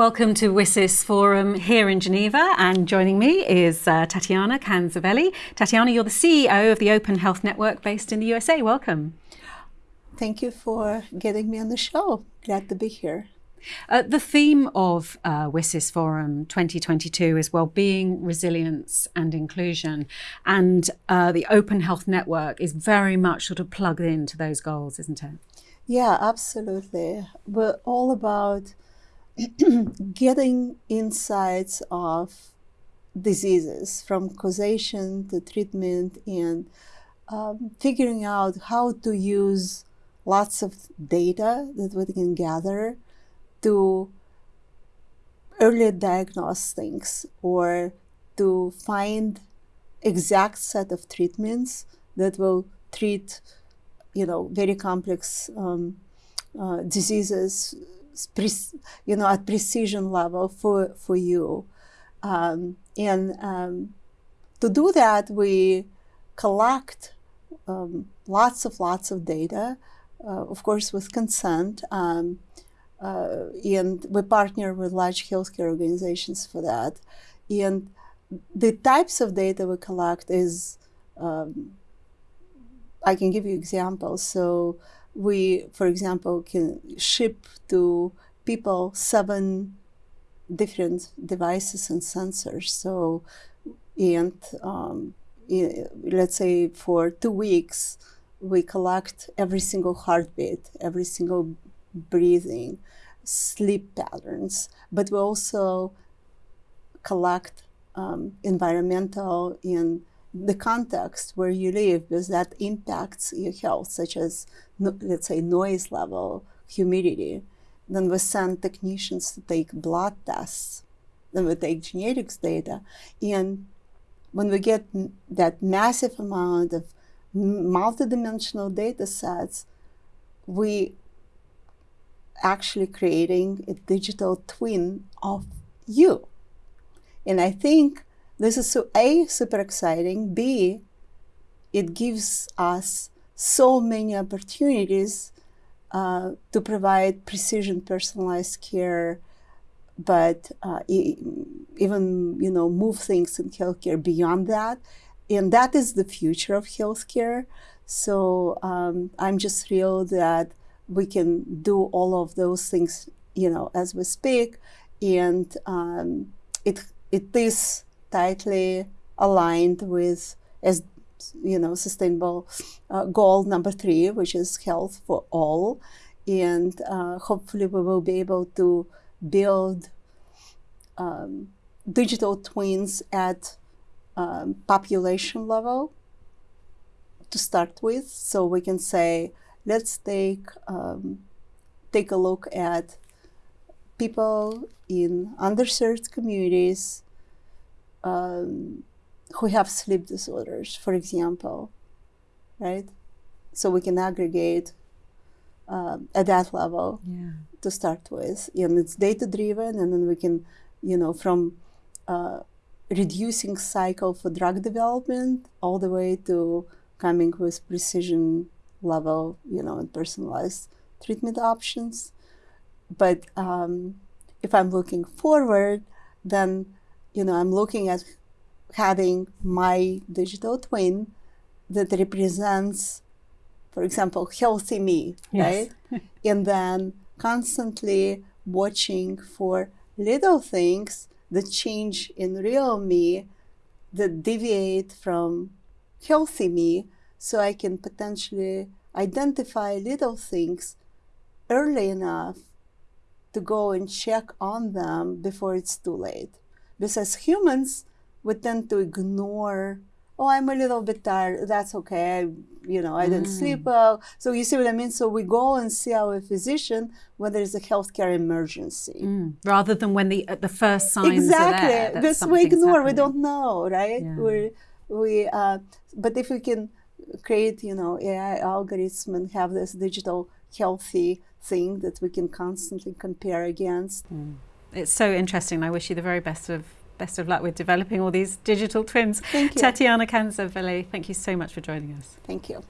Welcome to WSIS Forum here in Geneva and joining me is uh, Tatyana Kanzaveli. Tatyana, you're the CEO of the Open Health Network based in the USA. Welcome. Thank you for getting me on the show. Glad to be here. Uh, the theme of uh, WSIS Forum 2022 is well-being, resilience and inclusion. And uh, the Open Health Network is very much sort of plugged into those goals, isn't it? Yeah, absolutely. We're all about getting insights of diseases from causation to treatment and um, figuring out how to use lots of data that we can gather to early diagnose things or to find exact set of treatments that will treat you know very complex um, uh, diseases you know, at precision level for, for you. Um, and um, to do that, we collect um, lots of lots of data, uh, of course, with consent. Um, uh, and we partner with large healthcare organizations for that. And the types of data we collect is, um, I can give you examples. So we, for example, can ship to people seven different devices and sensors. So, and um, let's say for two weeks, we collect every single heartbeat, every single breathing, sleep patterns, but we also collect um, environmental and the context where you live because that impacts your health, such as, let's say, noise level, humidity. Then we send technicians to take blood tests. Then we take genetics data. And when we get that massive amount of multidimensional data sets, we actually creating a digital twin of you. And I think this is so A, super exciting, B, it gives us so many opportunities uh, to provide precision personalized care, but uh, even, you know, move things in healthcare beyond that. And that is the future of healthcare. So um, I'm just thrilled that we can do all of those things, you know, as we speak. And um, it, it is tightly aligned with as you know sustainable uh, goal number three, which is health for all, and uh, hopefully we will be able to build um, digital twins at um, population level to start with, so we can say let's take um, take a look at people in underserved communities um, who have sleep disorders, for example, right? So we can aggregate uh, at that level yeah. to start with. And it's data driven, and then we can, you know, from uh, reducing cycle for drug development all the way to coming with precision level, you know, and personalized treatment options. But um, if I'm looking forward, then you know, I'm looking at having my digital twin that represents, for example, healthy me, yes. right? and then constantly watching for little things that change in real me that deviate from healthy me so I can potentially identify little things early enough to go and check on them before it's too late. Because as humans, we tend to ignore, oh, I'm a little bit tired. That's okay. I, you know, I didn't mm. sleep well. So you see what I mean? So we go and see our physician when there's a healthcare emergency. Mm. Rather than when the, uh, the first signs exactly. are there. Because we ignore, happening. we don't know, right? Yeah. we we, uh, but if we can create, you know, AI algorithm and have this digital healthy thing that we can constantly compare against. Mm it's so interesting. I wish you the very best of best of luck with developing all these digital twins. Thank you. Tatyana Kanzaveli, thank you so much for joining us. Thank you.